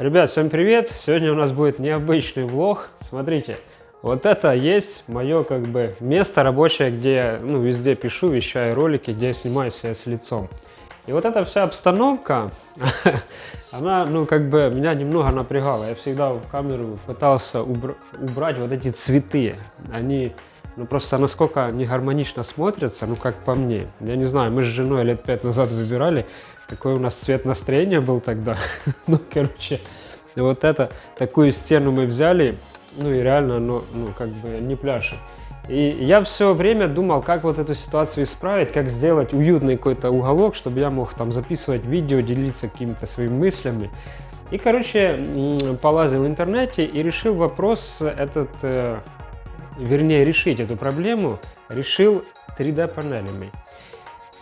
Ребят, всем привет! Сегодня у нас будет необычный влог. Смотрите, вот это есть мое как бы место рабочее, где я ну, везде пишу, вещаю ролики, где я снимаю себя с лицом. И вот эта вся обстановка, она, ну, как бы меня немного напрягала. Я всегда в камеру пытался убр убрать вот эти цветы. Они, ну, просто насколько они гармонично смотрятся, ну, как по мне. Я не знаю, мы с женой лет пять назад выбирали, какой у нас цвет настроения был тогда. ну, короче, вот это, такую стену мы взяли, ну, и реально оно, ну, как бы не пляшет. И я все время думал, как вот эту ситуацию исправить, как сделать уютный какой-то уголок, чтобы я мог там записывать видео, делиться какими-то своими мыслями. И, короче, полазил в интернете и решил вопрос этот, э, вернее, решить эту проблему, решил 3D-панелями.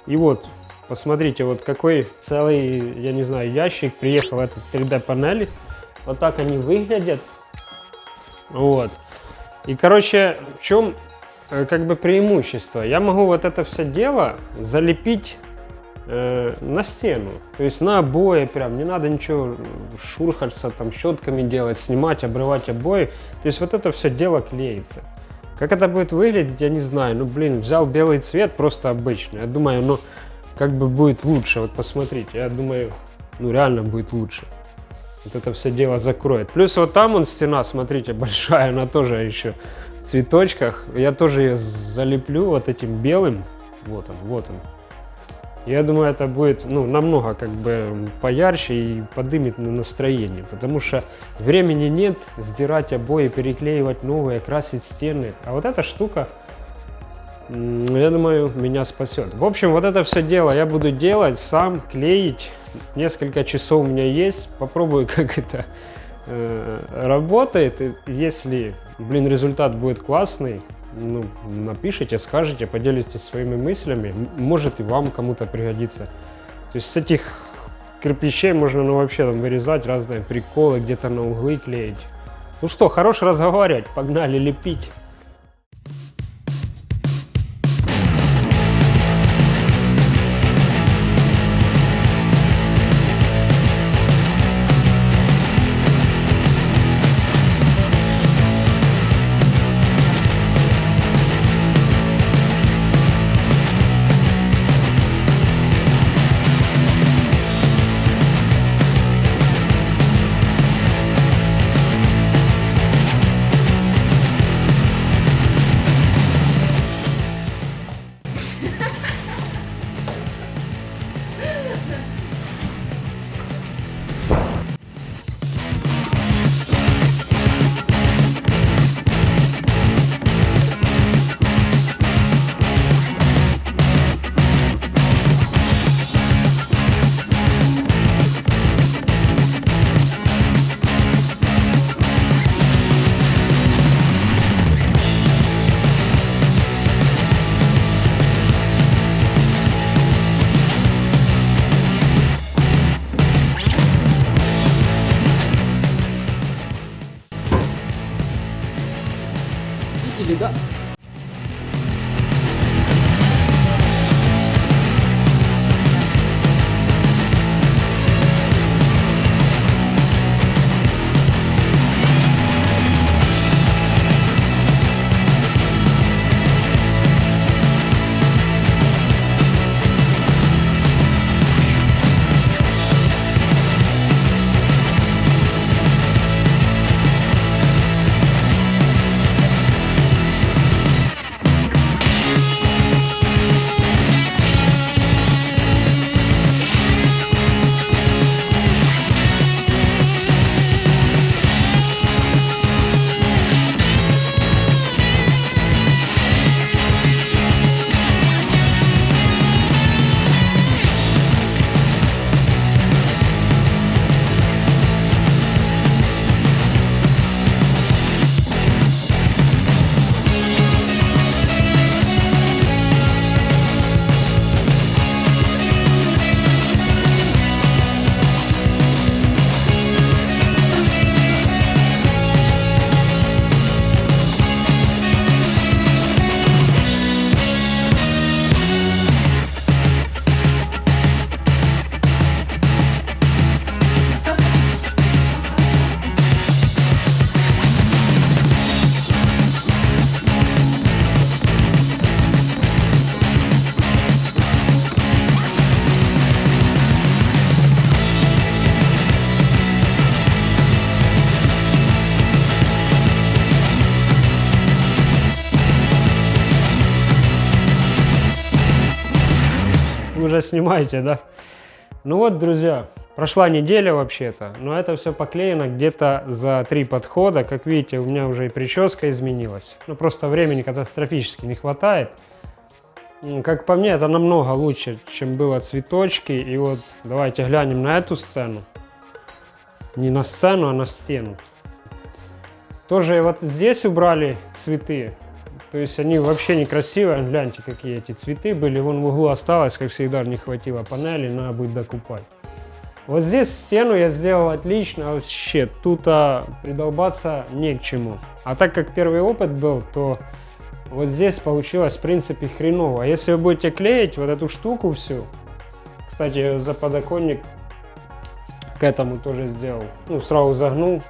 И вот, посмотрите, вот какой целый, я не знаю, ящик приехал этот 3D-панели. Вот так они выглядят. Вот. И, короче, в чем Э, как бы преимущество. Я могу вот это все дело залепить э, на стену. То есть на обои прям, не надо ничего шурхаться, там щетками делать, снимать, обрывать обои. То есть вот это все дело клеится. Как это будет выглядеть, я не знаю. Ну, блин, взял белый цвет, просто обычный. Я думаю, ну, как бы будет лучше. Вот посмотрите, я думаю, ну, реально будет лучше. Вот это все дело закроет. Плюс вот там он стена, смотрите, большая, она тоже еще цветочках. Я тоже ее залеплю вот этим белым. Вот он, вот он. Я думаю, это будет ну, намного как бы поярче и подымет на настроение, потому что времени нет сдирать обои, переклеивать новые, красить стены. А вот эта штука, я думаю, меня спасет. В общем, вот это все дело я буду делать сам, клеить. Несколько часов у меня есть. Попробую, как это э, работает. Если блин, результат будет классный, ну, напишите, скажите, поделитесь своими мыслями, может и вам кому-то пригодится. То есть с этих кирпичей можно ну, вообще там вырезать разные приколы, где-то на углы клеить. Ну что, хорош разговаривать, погнали лепить. Или уже снимаете, да? Ну вот, друзья, прошла неделя вообще-то, но это все поклеено где-то за три подхода. Как видите, у меня уже и прическа изменилась. Ну, просто времени катастрофически не хватает. Как по мне, это намного лучше, чем было цветочки. И вот давайте глянем на эту сцену. Не на сцену, а на стену. Тоже вот здесь убрали цветы. То есть они вообще некрасивые. Гляньте, какие эти цветы были. Вон в углу осталось, как всегда, не хватило панели, надо будет докупать. Вот здесь стену я сделал отлично, вообще тут а, придолбаться не к чему. А так как первый опыт был, то вот здесь получилось в принципе хреново. А если вы будете клеить вот эту штуку всю, кстати, за подоконник к этому тоже сделал. Ну, сразу загнул.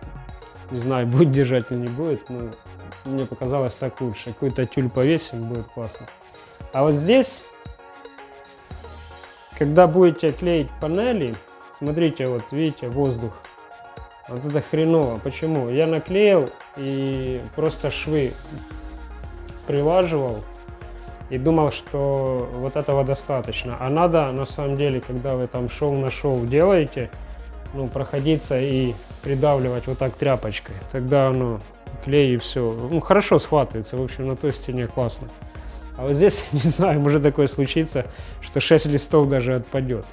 Не знаю, будет держать или не будет, но мне показалось так лучше. Какой-то тюль повесим, будет классно. А вот здесь, когда будете клеить панели, смотрите, вот видите, воздух. Вот это хреново. Почему? Я наклеил и просто швы прилаживал и думал, что вот этого достаточно. А надо, на самом деле, когда вы там шоу на шоу делаете, ну, проходиться и придавливать вот так тряпочкой. Тогда оно клей и все. Ну, хорошо схватывается, в общем, на той стене классно. А вот здесь, не знаю, может такое случиться, что 6 листов даже отпадет.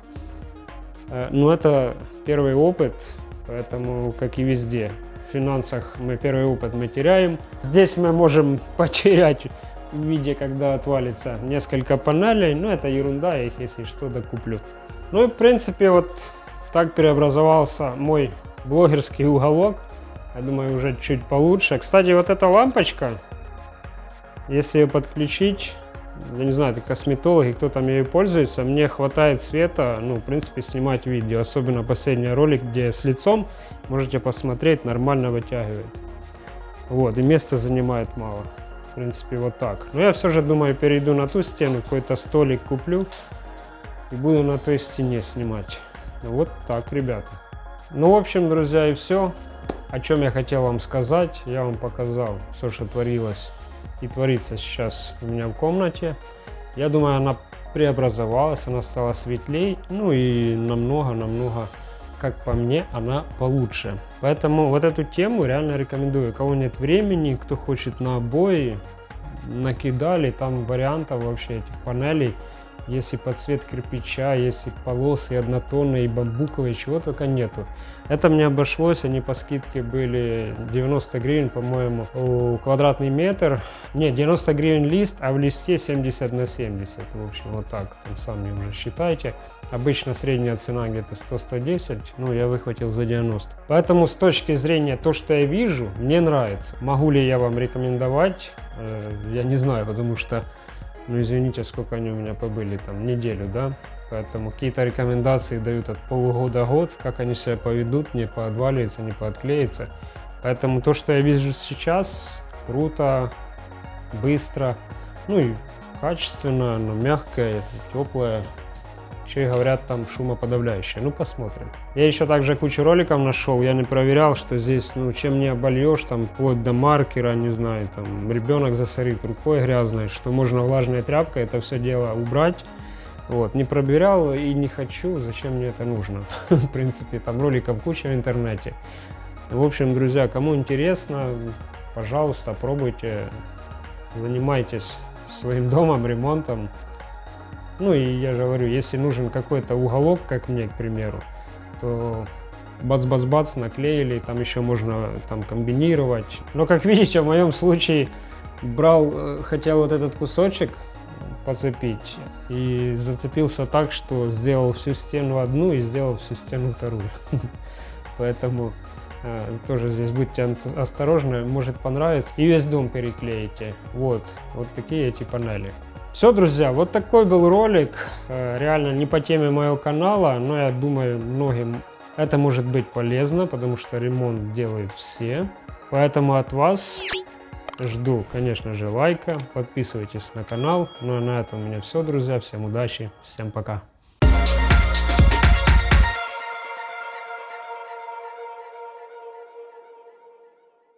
Э, ну, это первый опыт, поэтому, как и везде, в финансах мы первый опыт мы теряем. Здесь мы можем потерять в виде, когда отвалится несколько панелей, но это ерунда, я их, если что, докуплю. Ну и, в принципе, вот так преобразовался мой блогерский уголок. Я думаю, уже чуть получше. Кстати, вот эта лампочка, если ее подключить, я не знаю, это косметологи, кто там ею пользуется, мне хватает света, ну, в принципе, снимать видео. Особенно последний ролик, где с лицом, можете посмотреть, нормально вытягивает. Вот, и места занимает мало. В принципе, вот так. Но я все же думаю, перейду на ту стену, какой-то столик куплю и буду на той стене снимать. Вот так, ребята. Ну, в общем, друзья, и все. О чем я хотел вам сказать, я вам показал все, что творилось и творится сейчас у меня в комнате. Я думаю, она преобразовалась, она стала светлей, ну и намного-намного, как по мне, она получше. Поэтому вот эту тему реально рекомендую. У кого нет времени, кто хочет на обои, накидали, там вариантов вообще этих панелей если под цвет кирпича, если полосы однотонные, бамбуковые, чего только нету. Это мне обошлось, они по скидке были 90 гривен, по-моему, квадратный метр. Не, 90 гривен лист, а в листе 70 на 70. В общем, вот так, там сами уже считайте. Обычно средняя цена где-то 100-110, ну я выхватил за 90. Поэтому с точки зрения то, что я вижу, мне нравится. Могу ли я вам рекомендовать? Э, я не знаю, потому что ну, извините, сколько они у меня побыли, там, неделю, да? Поэтому какие-то рекомендации дают от полугода год, как они себя поведут, не поотваливается, не поотклеится. Поэтому то, что я вижу сейчас, круто, быстро, ну и качественно, но мягкое, теплое, еще и говорят там шумоподавляющее. Ну, посмотрим. Я еще также кучу роликов нашел. Я не проверял, что здесь, ну, чем не обольешь, там, вплоть до маркера, не знаю, там, ребенок засорит рукой грязной, что можно влажной тряпкой это все дело убрать. Вот, не проверял и не хочу, зачем мне это нужно. В принципе, там роликов куча в интернете. В общем, друзья, кому интересно, пожалуйста, пробуйте, занимайтесь своим домом, ремонтом. Ну и я же говорю, если нужен какой-то уголок, как мне, к примеру, то бац-бац-бац наклеили, там еще можно там комбинировать. Но как видите, в моем случае брал, э, хотел вот этот кусочек подцепить и зацепился так, что сделал всю стену одну и сделал всю стену вторую. Поэтому э, тоже здесь будьте осторожны, может понравится. И весь дом переклеите. Вот, вот такие эти панели. Все, друзья, вот такой был ролик. Э, реально не по теме моего канала, но я думаю, многим это может быть полезно, потому что ремонт делают все. Поэтому от вас жду, конечно же, лайка. Подписывайтесь на канал. Ну а на этом у меня все, друзья. Всем удачи, всем пока.